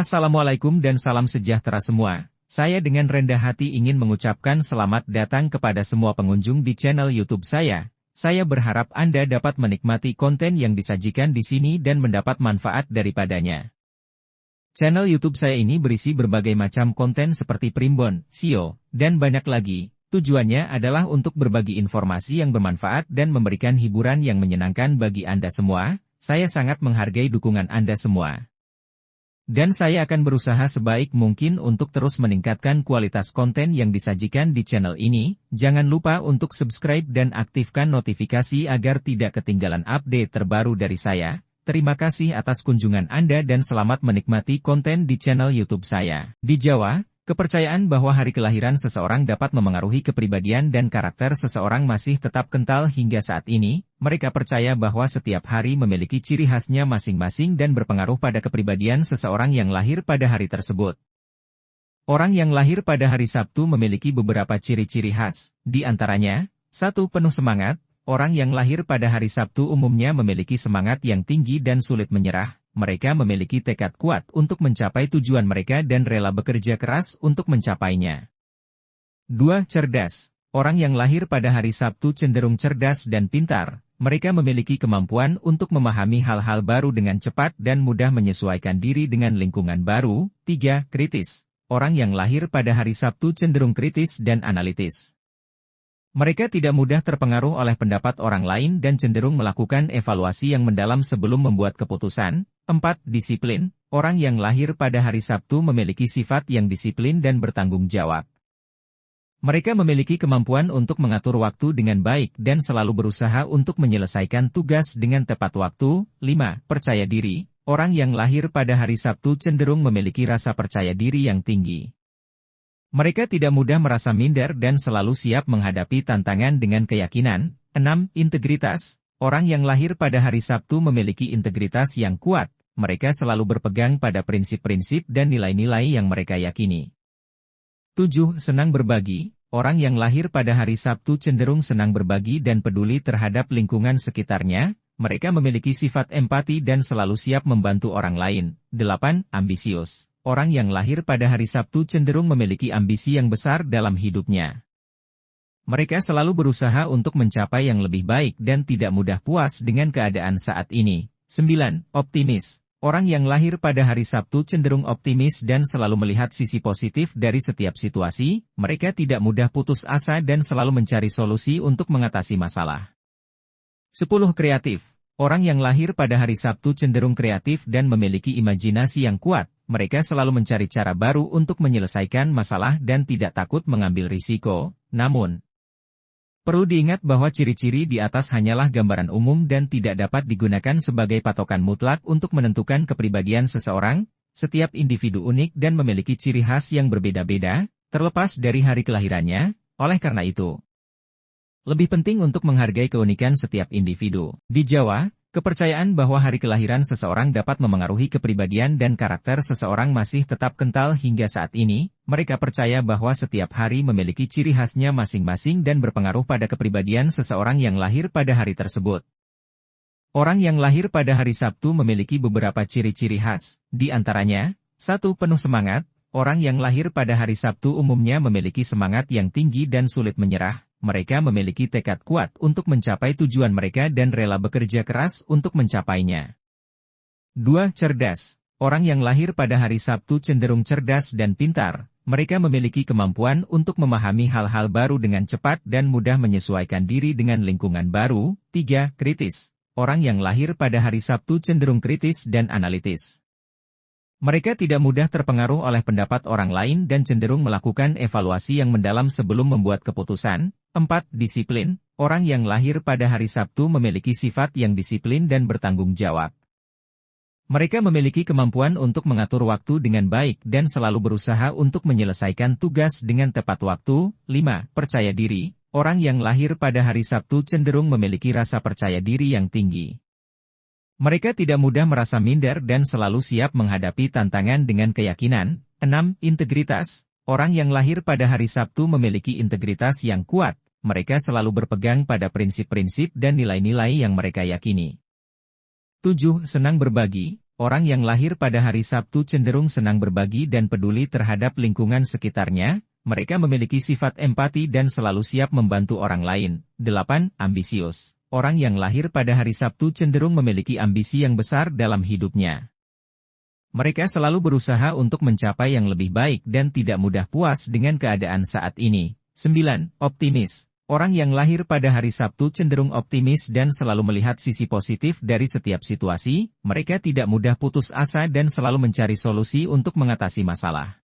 Assalamualaikum dan salam sejahtera semua. Saya dengan rendah hati ingin mengucapkan selamat datang kepada semua pengunjung di channel YouTube saya. Saya berharap Anda dapat menikmati konten yang disajikan di sini dan mendapat manfaat daripadanya. Channel YouTube saya ini berisi berbagai macam konten seperti primbon, SEO, dan banyak lagi. Tujuannya adalah untuk berbagi informasi yang bermanfaat dan memberikan hiburan yang menyenangkan bagi Anda semua. Saya sangat menghargai dukungan Anda semua. Dan saya akan berusaha sebaik mungkin untuk terus meningkatkan kualitas konten yang disajikan di channel ini. Jangan lupa untuk subscribe dan aktifkan notifikasi agar tidak ketinggalan update terbaru dari saya. Terima kasih atas kunjungan Anda dan selamat menikmati konten di channel YouTube saya. Di Jawa, Kepercayaan bahwa hari kelahiran seseorang dapat memengaruhi kepribadian dan karakter seseorang masih tetap kental hingga saat ini. Mereka percaya bahwa setiap hari memiliki ciri khasnya masing-masing dan berpengaruh pada kepribadian seseorang yang lahir pada hari tersebut. Orang yang lahir pada hari Sabtu memiliki beberapa ciri-ciri khas, di antaranya, satu penuh semangat, orang yang lahir pada hari Sabtu umumnya memiliki semangat yang tinggi dan sulit menyerah, mereka memiliki tekad kuat untuk mencapai tujuan mereka dan rela bekerja keras untuk mencapainya. 2. Cerdas. Orang yang lahir pada hari Sabtu cenderung cerdas dan pintar. Mereka memiliki kemampuan untuk memahami hal-hal baru dengan cepat dan mudah menyesuaikan diri dengan lingkungan baru. 3. Kritis. Orang yang lahir pada hari Sabtu cenderung kritis dan analitis. Mereka tidak mudah terpengaruh oleh pendapat orang lain dan cenderung melakukan evaluasi yang mendalam sebelum membuat keputusan. 4. Disiplin. Orang yang lahir pada hari Sabtu memiliki sifat yang disiplin dan bertanggung jawab. Mereka memiliki kemampuan untuk mengatur waktu dengan baik dan selalu berusaha untuk menyelesaikan tugas dengan tepat waktu. 5. Percaya diri. Orang yang lahir pada hari Sabtu cenderung memiliki rasa percaya diri yang tinggi. Mereka tidak mudah merasa minder dan selalu siap menghadapi tantangan dengan keyakinan. 6. Integritas. Orang yang lahir pada hari Sabtu memiliki integritas yang kuat. Mereka selalu berpegang pada prinsip-prinsip dan nilai-nilai yang mereka yakini. 7. Senang berbagi. Orang yang lahir pada hari Sabtu cenderung senang berbagi dan peduli terhadap lingkungan sekitarnya. Mereka memiliki sifat empati dan selalu siap membantu orang lain. 8. Ambisius. Orang yang lahir pada hari Sabtu cenderung memiliki ambisi yang besar dalam hidupnya. Mereka selalu berusaha untuk mencapai yang lebih baik dan tidak mudah puas dengan keadaan saat ini. 9. Optimis. Orang yang lahir pada hari Sabtu cenderung optimis dan selalu melihat sisi positif dari setiap situasi, mereka tidak mudah putus asa dan selalu mencari solusi untuk mengatasi masalah. 10. Kreatif. Orang yang lahir pada hari Sabtu cenderung kreatif dan memiliki imajinasi yang kuat, mereka selalu mencari cara baru untuk menyelesaikan masalah dan tidak takut mengambil risiko. Namun, perlu diingat bahwa ciri-ciri di atas hanyalah gambaran umum dan tidak dapat digunakan sebagai patokan mutlak untuk menentukan kepribadian seseorang. Setiap individu unik dan memiliki ciri khas yang berbeda-beda, terlepas dari hari kelahirannya. Oleh karena itu, lebih penting untuk menghargai keunikan setiap individu. Di Jawa, Kepercayaan bahwa hari kelahiran seseorang dapat memengaruhi kepribadian dan karakter seseorang masih tetap kental hingga saat ini. Mereka percaya bahwa setiap hari memiliki ciri khasnya masing-masing dan berpengaruh pada kepribadian seseorang yang lahir pada hari tersebut. Orang yang lahir pada hari Sabtu memiliki beberapa ciri-ciri khas, di antaranya, satu penuh semangat, orang yang lahir pada hari Sabtu umumnya memiliki semangat yang tinggi dan sulit menyerah, mereka memiliki tekad kuat untuk mencapai tujuan mereka dan rela bekerja keras untuk mencapainya. 2. Cerdas. Orang yang lahir pada hari Sabtu cenderung cerdas dan pintar. Mereka memiliki kemampuan untuk memahami hal-hal baru dengan cepat dan mudah menyesuaikan diri dengan lingkungan baru. 3. Kritis. Orang yang lahir pada hari Sabtu cenderung kritis dan analitis. Mereka tidak mudah terpengaruh oleh pendapat orang lain dan cenderung melakukan evaluasi yang mendalam sebelum membuat keputusan. 4. Disiplin. Orang yang lahir pada hari Sabtu memiliki sifat yang disiplin dan bertanggung jawab. Mereka memiliki kemampuan untuk mengatur waktu dengan baik dan selalu berusaha untuk menyelesaikan tugas dengan tepat waktu. 5. Percaya diri. Orang yang lahir pada hari Sabtu cenderung memiliki rasa percaya diri yang tinggi. Mereka tidak mudah merasa minder dan selalu siap menghadapi tantangan dengan keyakinan. 6. Integritas. Orang yang lahir pada hari Sabtu memiliki integritas yang kuat. Mereka selalu berpegang pada prinsip-prinsip dan nilai-nilai yang mereka yakini. 7. Senang berbagi. orang yang lahir pada hari Sabtu cenderung senang berbagi dan peduli terhadap lingkungan sekitarnya, mereka memiliki sifat empati dan selalu siap membantu orang lain. 8. Ambisius. Orang yang lahir pada hari Sabtu cenderung memiliki ambisi yang besar dalam hidupnya. Mereka selalu berusaha untuk mencapai yang lebih baik dan tidak mudah puas dengan keadaan saat ini. 9. Optimis. Orang yang lahir pada hari Sabtu cenderung optimis dan selalu melihat sisi positif dari setiap situasi, mereka tidak mudah putus asa dan selalu mencari solusi untuk mengatasi masalah.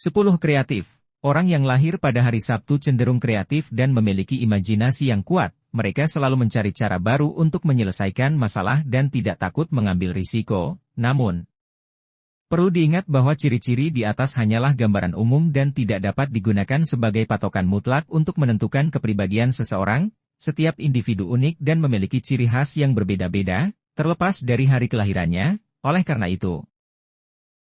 10. Kreatif. Orang yang lahir pada hari Sabtu cenderung kreatif dan memiliki imajinasi yang kuat, mereka selalu mencari cara baru untuk menyelesaikan masalah dan tidak takut mengambil risiko. Namun, Perlu diingat bahwa ciri-ciri di atas hanyalah gambaran umum dan tidak dapat digunakan sebagai patokan mutlak untuk menentukan kepribadian seseorang, setiap individu unik dan memiliki ciri khas yang berbeda-beda, terlepas dari hari kelahirannya, oleh karena itu.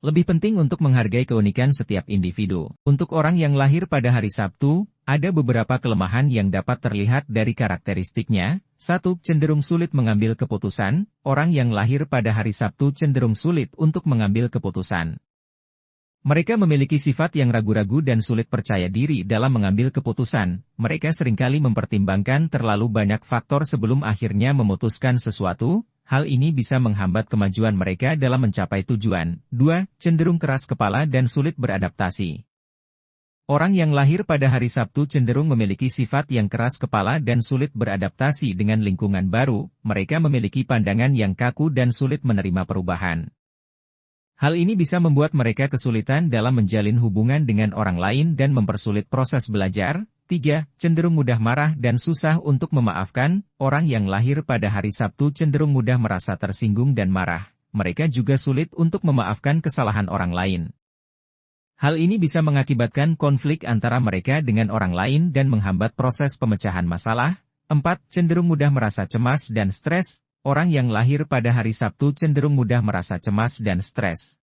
Lebih penting untuk menghargai keunikan setiap individu. Untuk orang yang lahir pada hari Sabtu, ada beberapa kelemahan yang dapat terlihat dari karakteristiknya. Satu, cenderung sulit mengambil keputusan. Orang yang lahir pada hari Sabtu cenderung sulit untuk mengambil keputusan. Mereka memiliki sifat yang ragu-ragu dan sulit percaya diri dalam mengambil keputusan. Mereka sering kali mempertimbangkan terlalu banyak faktor sebelum akhirnya memutuskan sesuatu, Hal ini bisa menghambat kemajuan mereka dalam mencapai tujuan. 2. Cenderung keras kepala dan sulit beradaptasi. Orang yang lahir pada hari Sabtu cenderung memiliki sifat yang keras kepala dan sulit beradaptasi dengan lingkungan baru, mereka memiliki pandangan yang kaku dan sulit menerima perubahan. Hal ini bisa membuat mereka kesulitan dalam menjalin hubungan dengan orang lain dan mempersulit proses belajar, 3. Cenderung mudah marah dan susah untuk memaafkan, orang yang lahir pada hari Sabtu cenderung mudah merasa tersinggung dan marah. Mereka juga sulit untuk memaafkan kesalahan orang lain. Hal ini bisa mengakibatkan konflik antara mereka dengan orang lain dan menghambat proses pemecahan masalah. 4. Cenderung mudah merasa cemas dan stres, orang yang lahir pada hari Sabtu cenderung mudah merasa cemas dan stres.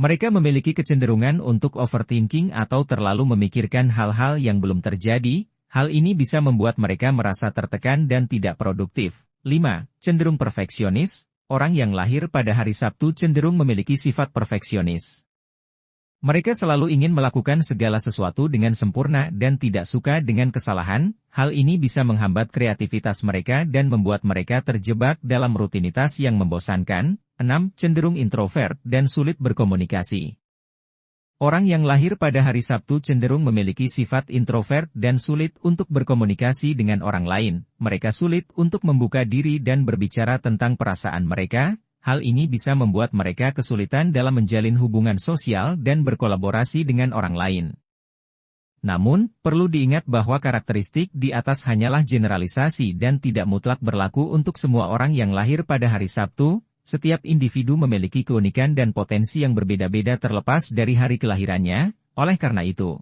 Mereka memiliki kecenderungan untuk overthinking atau terlalu memikirkan hal-hal yang belum terjadi, hal ini bisa membuat mereka merasa tertekan dan tidak produktif. 5. Cenderung perfeksionis, orang yang lahir pada hari Sabtu cenderung memiliki sifat perfeksionis. Mereka selalu ingin melakukan segala sesuatu dengan sempurna dan tidak suka dengan kesalahan, hal ini bisa menghambat kreativitas mereka dan membuat mereka terjebak dalam rutinitas yang membosankan, 6. Cenderung introvert dan sulit berkomunikasi. Orang yang lahir pada hari Sabtu cenderung memiliki sifat introvert dan sulit untuk berkomunikasi dengan orang lain. Mereka sulit untuk membuka diri dan berbicara tentang perasaan mereka. Hal ini bisa membuat mereka kesulitan dalam menjalin hubungan sosial dan berkolaborasi dengan orang lain. Namun, perlu diingat bahwa karakteristik di atas hanyalah generalisasi dan tidak mutlak berlaku untuk semua orang yang lahir pada hari Sabtu, setiap individu memiliki keunikan dan potensi yang berbeda-beda terlepas dari hari kelahirannya, oleh karena itu.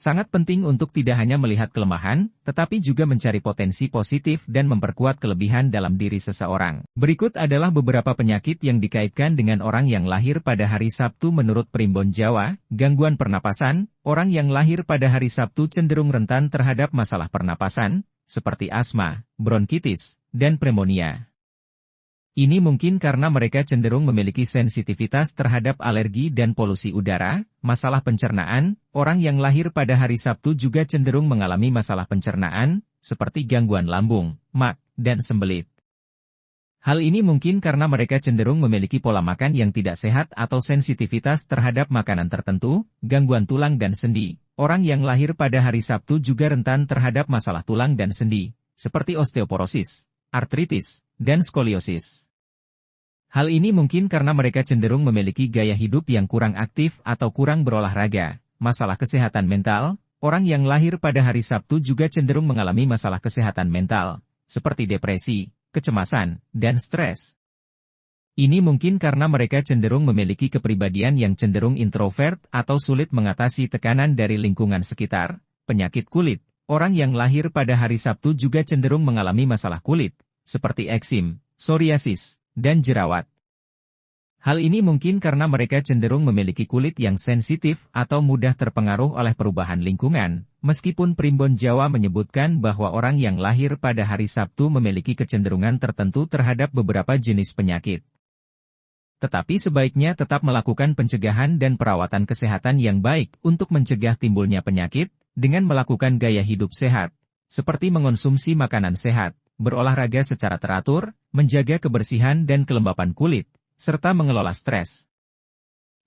Sangat penting untuk tidak hanya melihat kelemahan, tetapi juga mencari potensi positif dan memperkuat kelebihan dalam diri seseorang. Berikut adalah beberapa penyakit yang dikaitkan dengan orang yang lahir pada hari Sabtu menurut Primbon Jawa, gangguan pernapasan, orang yang lahir pada hari Sabtu cenderung rentan terhadap masalah pernapasan, seperti asma, bronkitis, dan pneumonia. Ini mungkin karena mereka cenderung memiliki sensitivitas terhadap alergi dan polusi udara, masalah pencernaan, orang yang lahir pada hari Sabtu juga cenderung mengalami masalah pencernaan, seperti gangguan lambung, mak, dan sembelit. Hal ini mungkin karena mereka cenderung memiliki pola makan yang tidak sehat atau sensitivitas terhadap makanan tertentu, gangguan tulang dan sendi. Orang yang lahir pada hari Sabtu juga rentan terhadap masalah tulang dan sendi, seperti osteoporosis, artritis, dan skoliosis. Hal ini mungkin karena mereka cenderung memiliki gaya hidup yang kurang aktif atau kurang berolahraga. Masalah kesehatan mental, orang yang lahir pada hari Sabtu juga cenderung mengalami masalah kesehatan mental, seperti depresi, kecemasan, dan stres. Ini mungkin karena mereka cenderung memiliki kepribadian yang cenderung introvert atau sulit mengatasi tekanan dari lingkungan sekitar, penyakit kulit, Orang yang lahir pada hari Sabtu juga cenderung mengalami masalah kulit, seperti eksim, psoriasis, dan jerawat. Hal ini mungkin karena mereka cenderung memiliki kulit yang sensitif atau mudah terpengaruh oleh perubahan lingkungan, meskipun Primbon Jawa menyebutkan bahwa orang yang lahir pada hari Sabtu memiliki kecenderungan tertentu terhadap beberapa jenis penyakit. Tetapi sebaiknya tetap melakukan pencegahan dan perawatan kesehatan yang baik untuk mencegah timbulnya penyakit, dengan melakukan gaya hidup sehat, seperti mengonsumsi makanan sehat, berolahraga secara teratur, menjaga kebersihan dan kelembapan kulit, serta mengelola stres.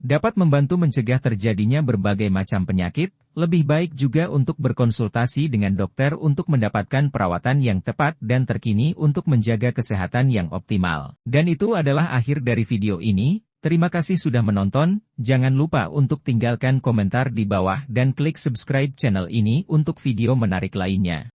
Dapat membantu mencegah terjadinya berbagai macam penyakit, lebih baik juga untuk berkonsultasi dengan dokter untuk mendapatkan perawatan yang tepat dan terkini untuk menjaga kesehatan yang optimal. Dan itu adalah akhir dari video ini, terima kasih sudah menonton, jangan lupa untuk tinggalkan komentar di bawah dan klik subscribe channel ini untuk video menarik lainnya.